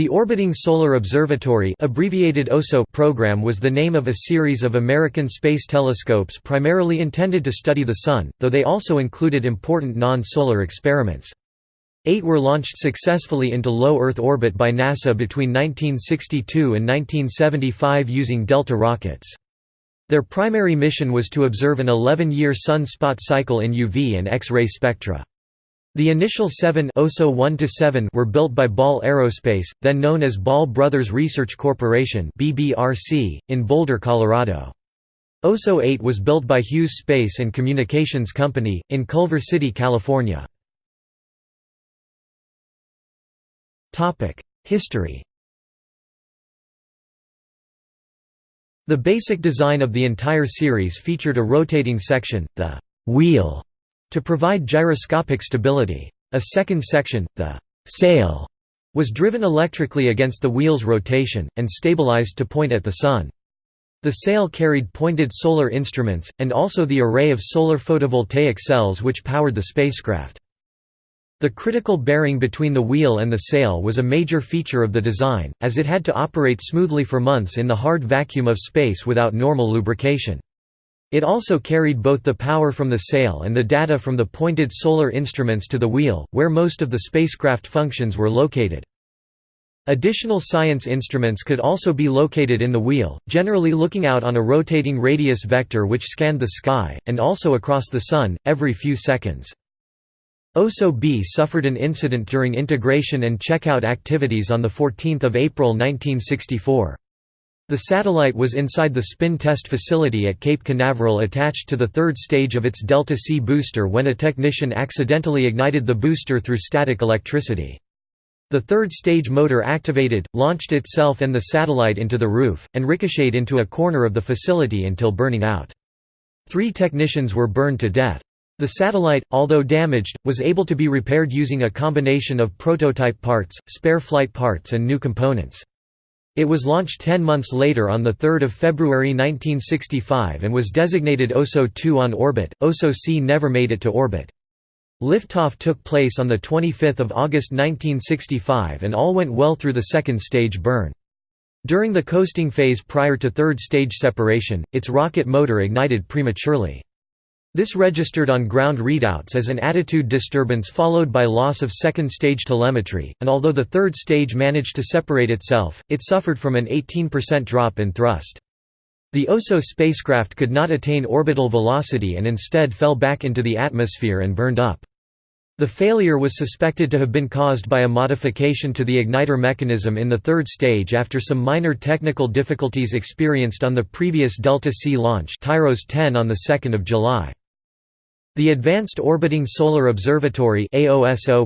The Orbiting Solar Observatory abbreviated OSO program was the name of a series of American space telescopes primarily intended to study the Sun, though they also included important non-solar experiments. Eight were launched successfully into low Earth orbit by NASA between 1962 and 1975 using Delta rockets. Their primary mission was to observe an 11-year sun spot cycle in UV and X-ray spectra. The initial seven OSO 1 were built by Ball Aerospace, then known as Ball Brothers Research Corporation in Boulder, Colorado. OSO 8 was built by Hughes Space and Communications Company, in Culver City, California. History The basic design of the entire series featured a rotating section, the «wheel», to provide gyroscopic stability. A second section, the «sail», was driven electrically against the wheel's rotation, and stabilized to point at the Sun. The sail carried pointed solar instruments, and also the array of solar photovoltaic cells which powered the spacecraft. The critical bearing between the wheel and the sail was a major feature of the design, as it had to operate smoothly for months in the hard vacuum of space without normal lubrication. It also carried both the power from the sail and the data from the pointed solar instruments to the wheel, where most of the spacecraft functions were located. Additional science instruments could also be located in the wheel, generally looking out on a rotating radius vector which scanned the sky, and also across the Sun, every few seconds. OSO-B suffered an incident during integration and checkout activities on 14 April 1964. The satellite was inside the spin test facility at Cape Canaveral attached to the third stage of its Delta-C booster when a technician accidentally ignited the booster through static electricity. The third stage motor activated, launched itself and the satellite into the roof, and ricocheted into a corner of the facility until burning out. Three technicians were burned to death. The satellite, although damaged, was able to be repaired using a combination of prototype parts, spare flight parts and new components. It was launched 10 months later on 3 February 1965 and was designated OSO-2 on orbit. OSO-C never made it to orbit. Liftoff took place on 25 August 1965 and all went well through the second stage burn. During the coasting phase prior to third stage separation, its rocket motor ignited prematurely. This registered on ground readouts as an attitude disturbance followed by loss of second-stage telemetry, and although the third stage managed to separate itself, it suffered from an 18% drop in thrust. The OSO spacecraft could not attain orbital velocity and instead fell back into the atmosphere and burned up. The failure was suspected to have been caused by a modification to the igniter mechanism in the third stage after some minor technical difficulties experienced on the previous Delta-C launch TIROS 10 on 2 July. The Advanced Orbiting Solar Observatory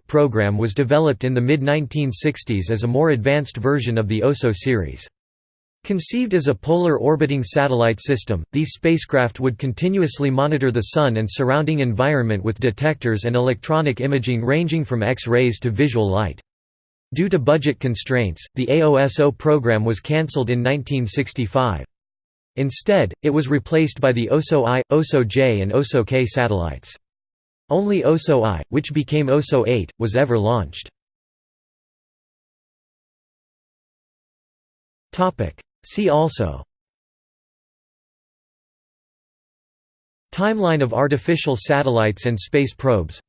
program was developed in the mid-1960s as a more advanced version of the OSO series. Conceived as a polar orbiting satellite system, these spacecraft would continuously monitor the Sun and surrounding environment with detectors and electronic imaging ranging from X-rays to visual light. Due to budget constraints, the AOSO program was cancelled in 1965. Instead, it was replaced by the OSO-I, OSO-J and OSO-K satellites. Only OSO-I, which became OSO-8, was ever launched. See also. Timeline of artificial satellites and space probes.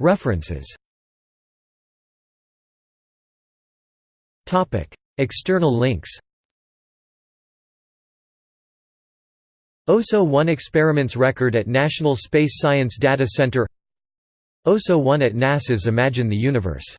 References External links OSO-1 experiments record at National Space Science Data Center OSO-1 at NASA's Imagine the Universe